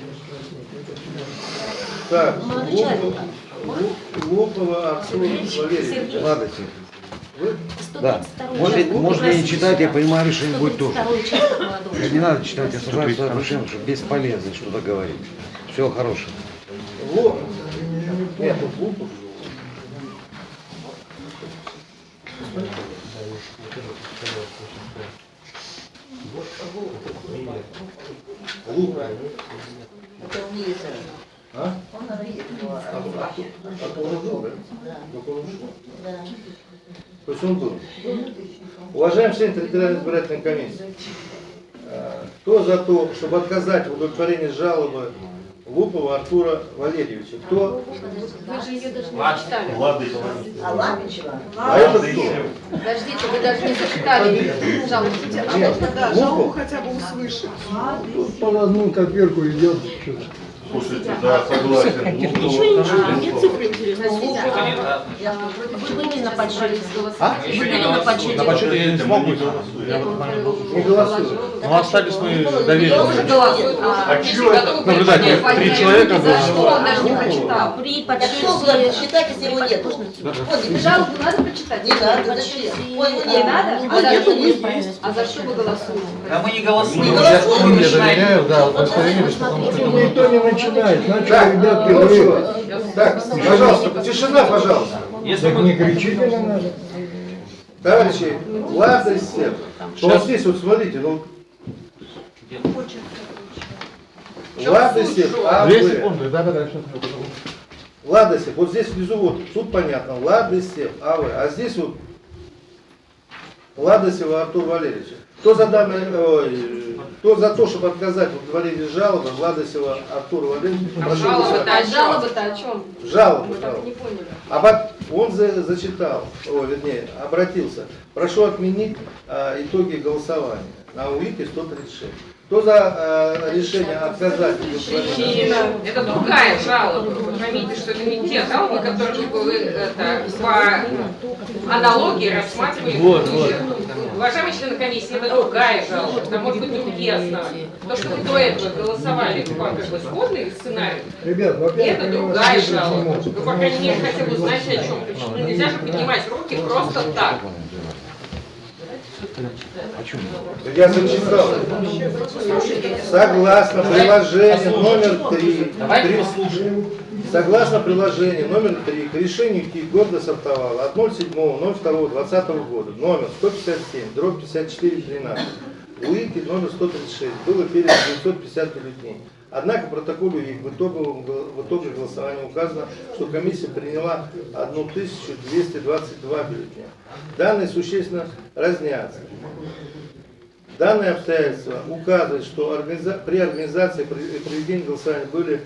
Так, Лопова, Артур Валерьевич. Ладно? Да. Можно, можно и не читать, я понимаю, решение будет тоже. Не надо читать, я сажаю свое решение, что бесполезно что-то говорить. Всего хорошего. Лупа. Это он есть. А? Он видит его. А. Да. То есть он был. Уважаемый член территориальной избирательной комиссии, э, кто за то, чтобы отказать в удовлетворении жалобы Лупова Артура Валерьевича? Кто? Вы же ее даже не зачитали. Влады. А Лапичева? А это кто? Подождите, вы даже не зачитали жалобу. Нет, Лупов? хотя бы услышать. Тут по одну копирку идет. что-то. Слушайте, да, согласен. Ничего, ничего, мне цифры интересны. Вы не на подсчете А? Вы были на подсчете? На подсчете я не смог быть. Не голосуют. Ну, остались мы доверенные. А чё это? Наблюдатель, три человека было. За что он даже не прочитал? При было считать, если его нет? Жалобу надо почитать? Не надо, зачем? Не надо? А за что вы- есть. А за что вы голосуете? Да мы не голосуем. Не Мы голосуем. Я доверяю, да, удостоверились, потому что никто не начинает. Значит, Так, ребятки, ну вы... чего? Так, пожалуйста, тишина, пожалуйста. Если Так не кричите на нас. Товарищи, ладно всем. Вот здесь вот смотрите, ну, ладно всем, а Две вы. секунды, да-да-да, сейчас. Ладосев, вот здесь внизу вот, тут понятно, Ладосев, АВ, а здесь вот Ладосева Артур Валерьевич. Кто за данное, ой, кто за то, чтобы отказать в удовлетворении жалобы Ладосева Артура Валерьевича, А жалоба-то голосовать. о чем? Жалобы-то о чем? Жалобу, Мы так не поняли. А пот- он за- зачитал, о, вернее, обратился. Прошу отменить а, итоги голосования на УИКе 136. Кто за а, решение отказать Это другая жалоба. Вы поймите, что это не те жалобы, которые вы это, по аналогии рассматривали. Вот, вот. Уважаемые члены комиссии, это другая жалоба. Там может быть другие основания. То, что вы до этого голосовали по как бы сходный сценарий, Ребят, это другая жалоба. Вы, по крайней мере, хотя бы узнаете, о чем. Ну, нельзя же поднимать руки просто так. Я зачитал. Согласно приложению номер 3. Давайте послушаем. Согласно приложению номер 3 к решению КИК города Сартовала от 07.02.2020 года номер 157, дробь 5413, УИКи номер 136 было передано 950 бюллетеней. Однако в протоколе УИК в гол- в итоге голосования указано, что комиссия приняла 1222 бюллетеня. Данные существенно разнятся. Данное обстоятельство указывает, что при организации и проведении голосования были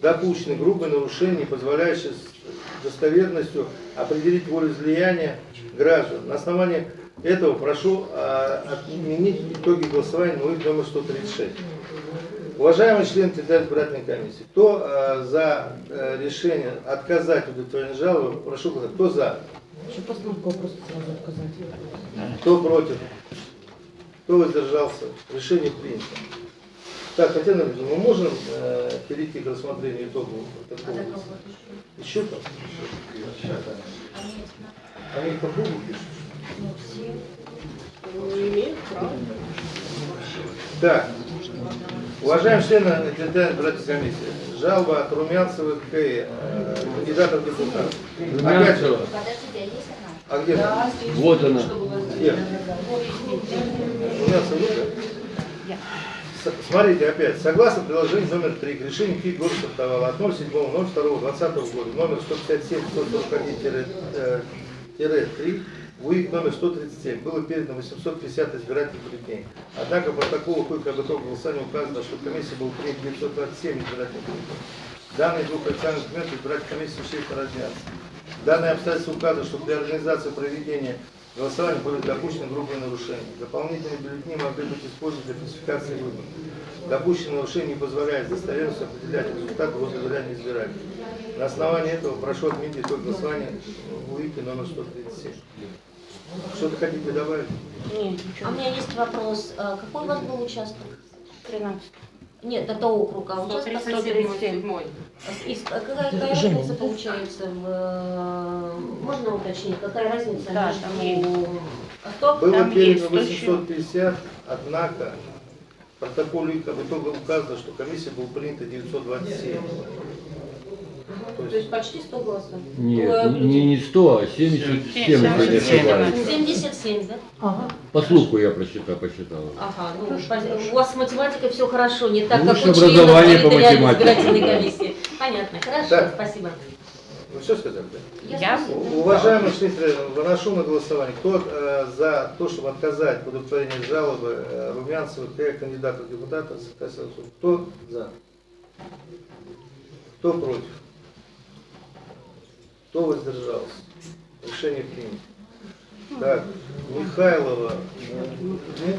допущены грубые нарушения, позволяющие с достоверностью определить волеизлияния граждан. На основании этого прошу а, отменить итоги голосования на УИК номер 136. Уважаемые члены Территориальной избирательной комиссии, кто а, за э, решение отказать в удовлетворении жалобы, прошу голосовать. Кто за? Еще постановку просто сразу отказать. Кто против? Кто воздержался? Решение принято. Так, Татьяна Ильина, мы можем э, перейти к рассмотрению итогов протокола? Еще там? Они по кругу пишут? Не имеют права. Так, уважаемые члены территориальной избирательной комиссии, жалоба от Румянцева к э, кандидата в депутаты. Опять же, Подождите, а есть она? а где? она? Вот она. Где? Румянцева? С- Смотрите опять, согласно приложению номер 3 к решению КИК города Сартовала от 07.02.2020 года, номер 157-141-3, УИК номер 137, было передано 850 избирательных бюллетеней. Однако по протоколу КУИК об итоге голосования указано, что в комиссии было принято 927 избирательных бюллетеней. Данные двух официальных документов избирательной комиссии существенно разнятся. Данные обстоятельства указывают, что при организации проведения голосования были допущены грубые нарушения. Дополнительные бюллетени могли быть использованы для фальсификации выборов. Допущенные нарушения не позволяют с достоверностью определять результаты возглавляния избирателей. На основании этого прошу отменить итог голосования в УИКе номер 137. Что-то хотите добавить? А у меня есть вопрос. А Какой у вас был участок? 13. Нет, это округ, а участок 137. Из- какая, какая разница получается в... э, Можно уточнить, какая разница Да, между... А кто? Было Там передано есть 850, однако в протоколе итоге указано, что комиссия была принята 927. То То есть почти 100 голосов. Нет, Э, не, не 100, а 77 77, 77, да? Ага. По слуху я просчитал, посчитал. Ага, ну, у вас с математикой все хорошо, не так, как у членов образование по территориальной математике. избирательной комиссии. Понятно, хорошо, спасибо. Вы все сказали? да? Я У- Уважаемые члены, выношу на голосование. Кто э, за то, чтобы отказать в удовлетворении жалобы э, Румянцева к кандидату в Саакашвили? Кто за? Кто против? Кто воздержался? Решение принято. Так, Михайлова. Нет?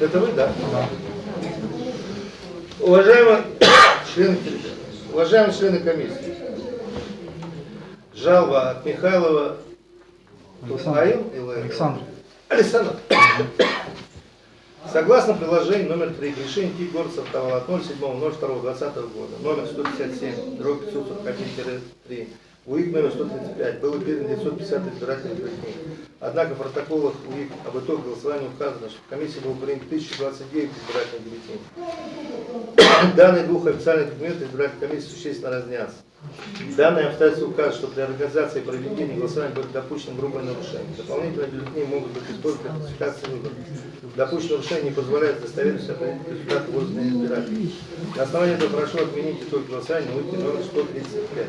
Это вы, да? Уважаемые члены, уважаемые члены комиссии, жалоба от Михайлова Александр. Александр. Александр. Согласно приложению номер 3 к решению КИК город Сартовал от 07.02.2020 года, номер 157, дробь 541-3, УИК номер 135, было передано 950 избирательных бюллетеней. Однако в протоколах УИК об итоге голосования указано, что в комиссии было принято 1029 избирательных бюллетеней. Данные двух официальных документов избирательной комиссии существенно разнятся. Данные обстоятельства указывают, что при организации и проведении голосования будет допущено грубое нарушение. Дополнительные бюллетени могут быть использованы для классификации выборов. Допущенное нарушение не позволяет достоверность определить результат возраста избирателей. На основании этого прошу отменить итог голосования, выйти номер 135.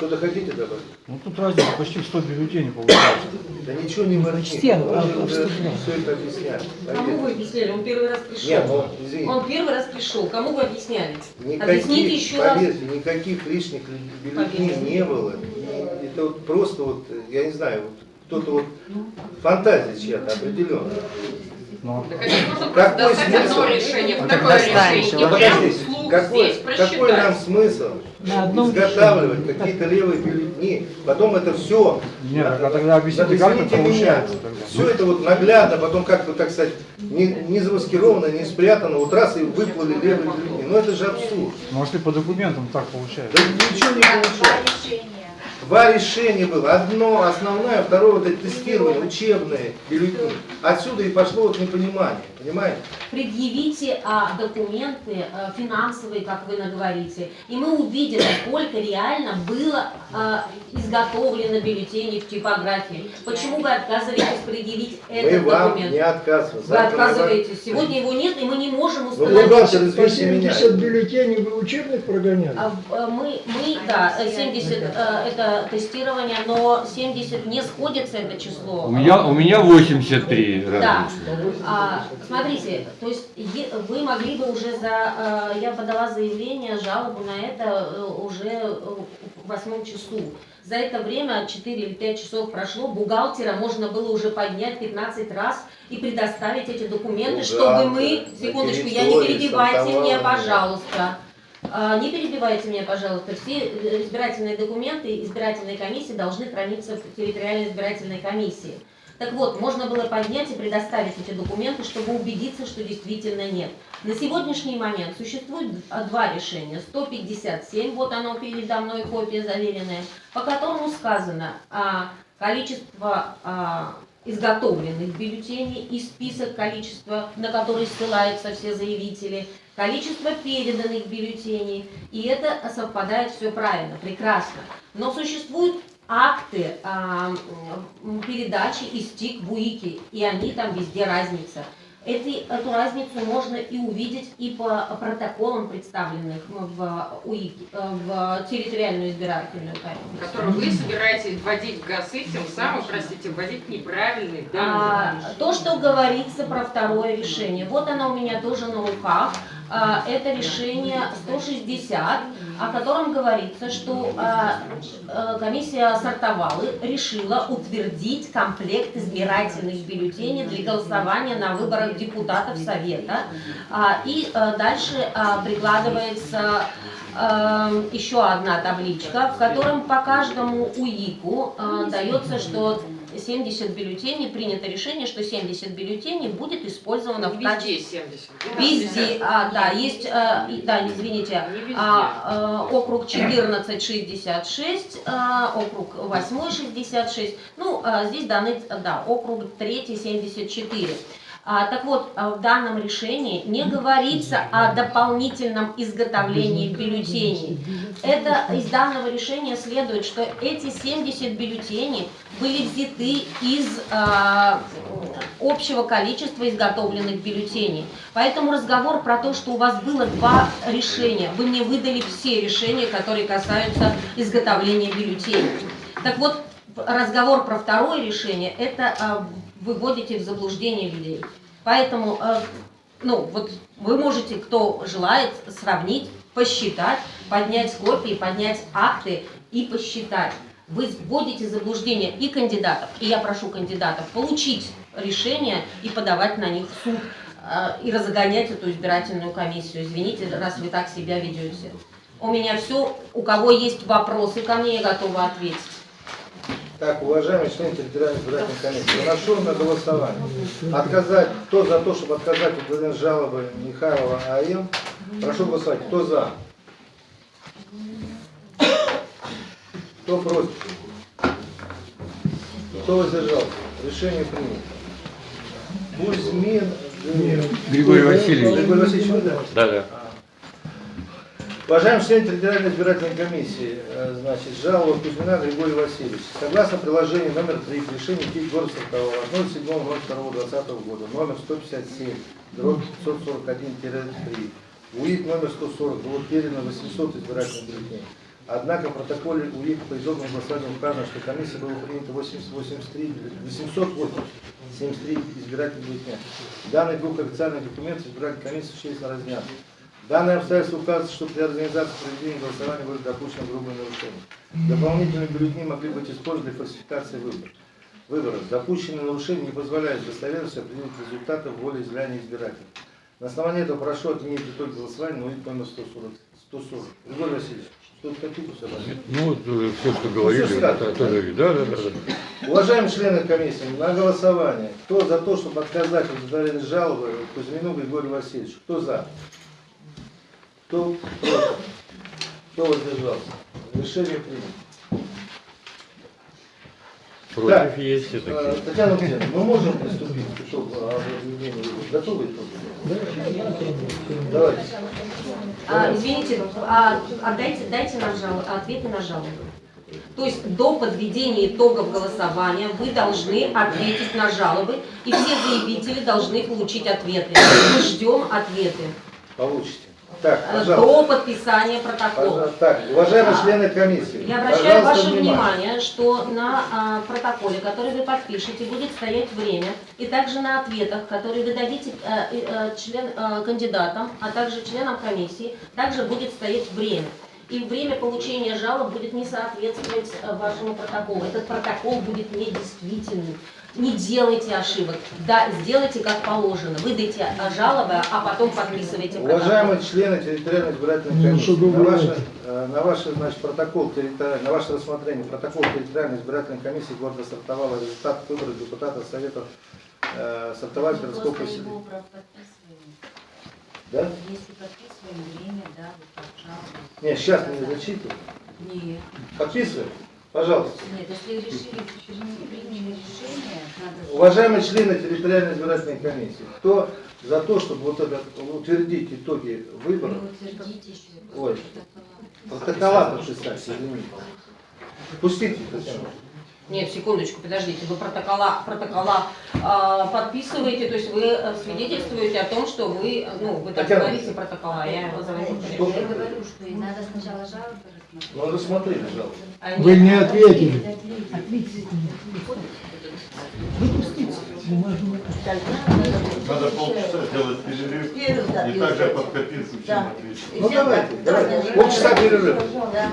Что-то хотите добавить? Ну тут разница почти в 100 бюллетеней получается. Да ничего не воротит. Почти, а- все это объясняли. Кому вы объясняли? Он первый раз пришел. Нет, ну, извините. Он первый раз пришел. Кому вы объясняли? Объясните еще раз. никаких лишних бюллетеней Поверьте. не было. Это вот просто вот, я не знаю, вот кто-то вот фантазия чья-то определенная. Так просто Какой смысл? решение, Ну, второе решение, какой, нам смысл На одном изготавливать какие-то левые бюллетени, потом это все, Нет, а тогда объясните, как это получается тогда. все это вот наглядно, потом как бы, так сказать, не, не замаскировано, не спрятано, вот раз и выплыли левые бюллетени. Ну это же абсурд. Ну если по документам так получается. Да ничего не получается. Два решения было. Одно основное, второе вот это тестирование, учебные бюллетени. Отсюда и пошло вот непонимание, понимаете? Предъявите а, документы а, финансовые, как вы наговорите, и мы увидим, сколько реально было а, изготовлено бюллетеней в типографии. Почему вы отказываетесь предъявить Мы этот вам документ? не отказываем. Вы мы вам- отказываетесь. Сегодня его нет, и мы не можем Ну, установить. бухгалтер, По извините меня. 70 бюллетеней вы учебных прогоняли? А, э, Мы, мы, да, э, 70 э, это тестирование, но 70 не сходится это число. У меня, у меня 83 Да. А, смотрите, то есть вы могли бы уже за... э, Я подала заявление, жалобу на это э, уже э, в восьмом часу. За это время 4 или 5 часов прошло, бухгалтера можно было уже поднять 15 раз и предоставить эти документы, чтобы мы... Секундочку, я не перебивайте меня, пожалуйста. А, Не перебивайте меня, пожалуйста. Все избирательные документы избирательной комиссии должны храниться в территориальной избирательной комиссии. Так вот, можно было поднять и предоставить эти документы, чтобы убедиться, что действительно нет. На сегодняшний момент существует два решения. 157, вот оно передо мной, копия заверенная, по которому сказано а, количество а, изготовленных бюллетеней и список количества, на который ссылаются все заявители, количество переданных бюллетеней, и это совпадает все правильно, прекрасно. Но существуют акты а, м, передачи из ТИК в УИКи, и они там везде разница. Эти, эту разницу можно и увидеть и по протоколам, представленных в, УИКи, э, в территориальную избирательную комиссию. Который вы собираетесь вводить в ГАСы, тем самым, простите, вводить неправильные А, данные. то, что говорится про второе решение, вот оно у меня тоже на руках. А, это решение 160, о котором говорится, что а, а, комиссия Сартовалы решила утвердить комплект избирательных бюллетеней для голосования на выборах депутатов Совета. А, и а, дальше прикладывается а, еще одна табличка, в котором по каждому УИКу дается, что 70 бюллетеней, принято решение, что 70 бюллетеней будет использовано в Везде качестве... 70. Везде, а, да, есть, а, и- да, извините, а, а, округ 1466, а, округ 8 66, ну, а, здесь даны, да, округ 3 74. А, так вот, а, в данном решении не говорится о дополнительном изготовлении бюллетеней. Это из данного решения следует, что эти 70 бюллетеней были взяты из а, общего количества изготовленных бюллетеней. Поэтому разговор про то, что у вас было два решения, вы мне выдали все решения, которые касаются изготовления бюллетеней. Так вот, разговор про второе решение, это а, выводите в заблуждение людей. Поэтому, а, ну, вот вы можете, кто желает, сравнить, посчитать, поднять копии, поднять акты и посчитать. Вы вводите заблуждение и кандидатов, и я прошу кандидатов получить решение и подавать на них в суд, а, и разгонять эту избирательную комиссию. Извините, раз вы так себя ведете. У меня все. У кого есть вопросы ко мне, я готова ответить. Так, уважаемые члены территориальной избирательной комиссии, выношу на голосование. Отказать, кто за то, чтобы отказать удовлетворение жалобы Михайлова АМ, прошу голосовать. Кто за? Кто против? Кто воздержался? Решение принято. Кузьмин Григорий Васильевич. Григорий Васильевич, вы да? Да, да. Уважаемый член территориальной избирательной комиссии, э, значит, жалоба Кузьмина Григория Васильевича. Согласно приложению номер 3 к решению КИК города Сартового 07.02.2020 года, номер 157, дробь 541-3, УИК номер 140, было передано 800 избирательных бюллетеней. Однако в протоколе УИК по итогам голосования указано, что комиссия была принята 883, 873 избирательных бюллетеня. Данные двух официальных документов избирательной комиссии существенно разнятся. Данное обстоятельство указывает, что при организации проведения голосования были допущены грубые нарушения. Дополнительные бюллетени могли быть использованы для фальсификации выборов. Выборов. Допущенные нарушения не позволяют с достоверностью определить результаты волеизъявления избирателей. На основании этого прошу отменить итог голосования на УИК номер 140. 140. Григорий Васильевич, что-то хотите добавить? Ну, вот все, что говорили, всё это сказано. тоже, да, да, да, да. Уважаемые члены комиссии, на голосование. Кто за то, чтобы отказать в удовлетворении жалобы Кузьмину Григорию Васильевичу? Кто за? Кто против? Кто воздержался? Решение принято. Против Так, есть все э, такие. Татьяна Владимировна, мы можем приступить к итогу выборов? Готовы итоги? Давайте. А, извините, а, отдайте, дайте нам жал, ответы на жалобы. То есть до подведения итогов голосования вы должны ответить на жалобы, и все заявители должны получить ответы. Мы ждем ответы Получите. Так, э, до подписания протокола. Так, уважаемые члены комиссии. Я обращаю ваше внимание, что на а, протоколе, который вы подпишете, будет стоять время, и также на ответах, которые вы дадите и, э, член, э, кандидатам, а также членам комиссии, также будет стоять время. И время получения жалоб будет не соответствовать вашему протоколу. Этот протокол будет недействительным. Не делайте ошибок. Да, сделайте как положено. Выдайте жалобы, а потом подписывайте протокол. Уважаемые члены территориальной избирательной Ну, комиссии, что на ваше, э, на ваше значит, протокол на ваше рассмотрение протокол территориальной избирательной комиссии города Сартовала результат выборов депутата Совета э, Сартовальского Мы городского поселения. Да? Если подписываем время, да, вот пожалуйста. Нет, сейчас не зачитываю. Нет. Подписываем? Пожалуйста. Нет, если решили, приняли решение, надо... Уважаемые члены территориальной избирательной комиссии, кто за то, чтобы вот это утвердить итоги выборов, Утвердите еще. ой, протокола подписать, извините. Пустите, Татьяна. Нет, секундочку, подождите, вы протокола, протокола а, подписываете, то есть вы э, свидетельствуете о том, что вы, ну, вы так говорите протокола, я его называю Что? Я говорю, что и надо сначала жалобы. Ну, рассмотрели, жалобы. Они- Вы не ответили. Выпустите Надо полчаса сделать перерыв и также под копирку всем ответить. Ну давайте, давайте. Полчаса перерыв. Да.